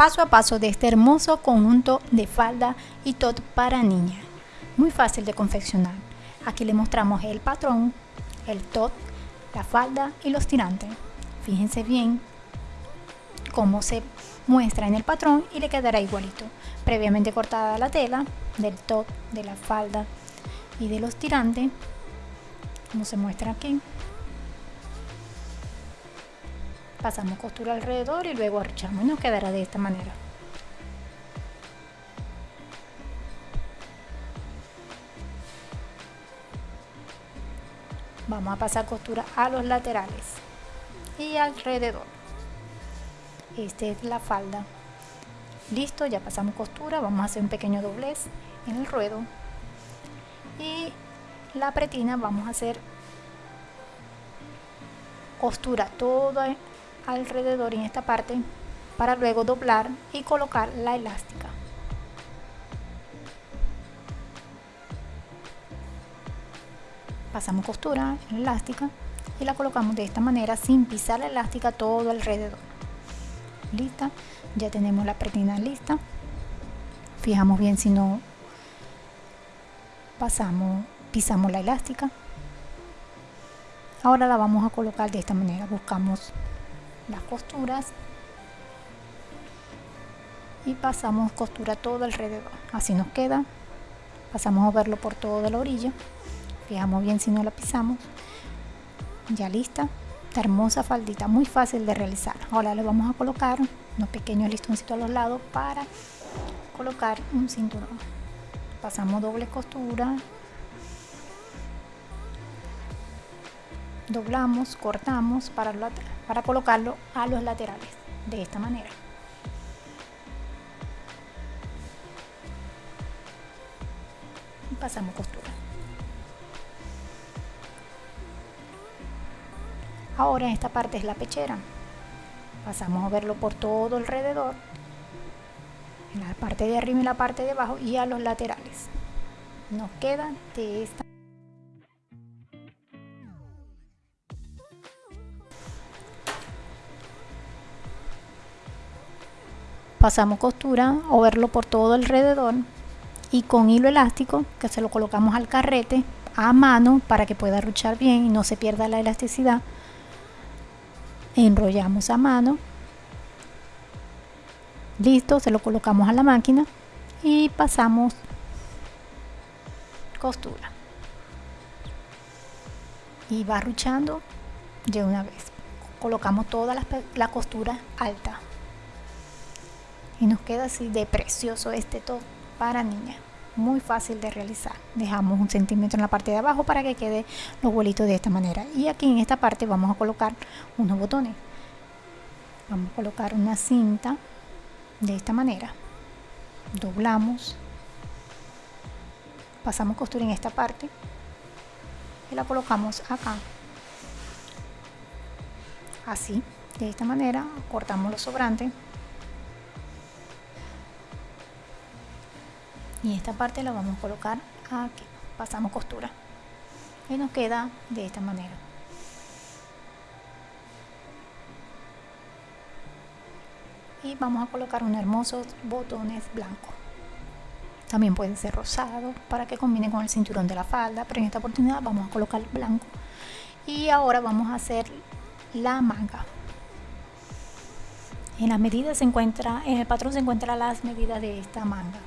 paso a paso de este hermoso conjunto de falda y top para niña. Muy fácil de confeccionar. Aquí le mostramos el patrón, el top, la falda y los tirantes. Fíjense bien cómo se muestra en el patrón y le quedará igualito. Previamente cortada la tela del top, de la falda y de los tirantes, como se muestra aquí. Pasamos costura alrededor y luego arruchamos y nos quedará de esta manera. Vamos a pasar costura a los laterales y alrededor. Esta es la falda. Listo, ya pasamos costura, vamos a hacer un pequeño doblez en el ruedo y la pretina vamos a hacer costura toda alrededor en esta parte para luego doblar y colocar la elástica. Pasamos costura en elástica y la colocamos de esta manera sin pisar la elástica todo alrededor. Lista, ya tenemos la pretina lista. Fijamos bien si no pasamos, pisamos la elástica. Ahora la vamos a colocar de esta manera. Buscamos las costuras y pasamos costura todo alrededor. Así nos queda. Pasamos a verlo por toda la orilla. Fijamos bien si no la pisamos. Ya lista. Esta hermosa faldita muy fácil de realizar. Ahora le vamos a colocar unos pequeños listoncitos a los lados para colocar un cinturón. Pasamos doble costura. Doblamos cortamos para para colocarlo a los laterales de esta manera. Y pasamos costura. Ahora en esta parte es la pechera. Pasamos a verlo por todo alrededor en la parte de arriba y la parte de abajo y a los laterales. Nos queda de esta pasamos costura o verlo por todo alrededor y con hilo elástico que se lo colocamos al carrete a mano para que pueda ruchar bien y no se pierda la elasticidad enrollamos a mano. Listo se lo colocamos a la máquina y pasamos costura. Y va ruchando de una vez. Colocamos toda la, la costura alta y nos queda así de precioso este top para niña muy fácil de realizar. Dejamos un centímetro en la parte de abajo para que quede los vuelitos de esta manera. Y aquí en esta parte vamos a colocar unos botones. Vamos a colocar una cinta de esta manera. Doblamos. Pasamos costura en esta parte y la colocamos acá. Así de esta manera cortamos los sobrantes y esta parte la vamos a colocar aquí pasamos costura. Y nos queda de esta manera. Y vamos a colocar unos hermosos botones blancos. También pueden ser rosados para que combine con el cinturón de la falda pero en esta oportunidad vamos a colocar blanco. Y ahora vamos a hacer la manga. En las medidas se encuentra en el patrón se encuentran las medidas de esta manga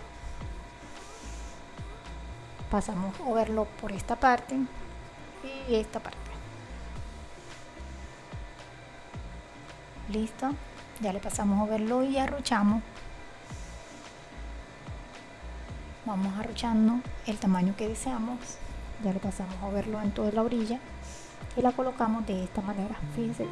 pasamos a verlo por esta parte y esta parte. Listo ya le pasamos a verlo y arruchamos. Vamos arruchando el tamaño que deseamos. Ya le pasamos a verlo en toda la orilla y la colocamos de esta manera fíjense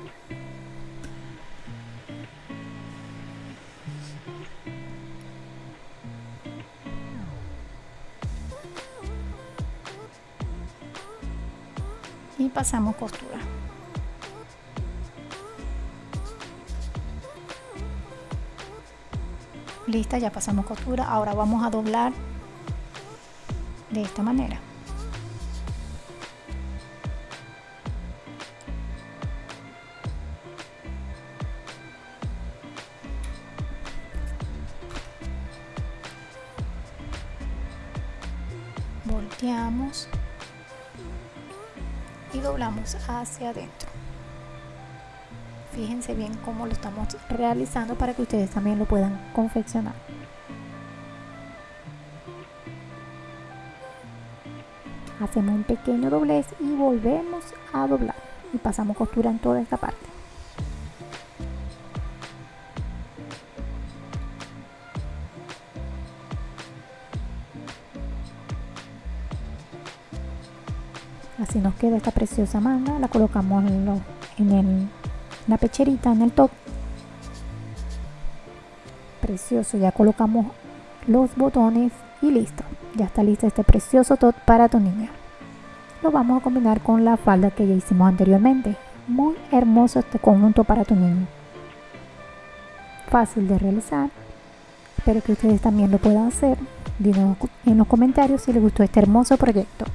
y pasamos costura. Lista ya pasamos costura. Ahora vamos a doblar de esta manera. Volteamos y doblamos hacia adentro. Fíjense bien cómo lo estamos realizando para que ustedes también lo puedan confeccionar. Hacemos un pequeño doblez y volvemos a doblar. Y pasamos costura en toda esta parte así nos queda esta preciosa manga la colocamos en, en la pecherita en el top. Precioso ya colocamos los botones y listo. Ya está listo este precioso top para tu niña. Lo vamos a combinar con la falda que ya hicimos anteriormente. Muy hermoso este conjunto para tu niño fácil de realizar. Espero que ustedes también lo puedan hacer. Díganos en los comentarios si les gustó este hermoso proyecto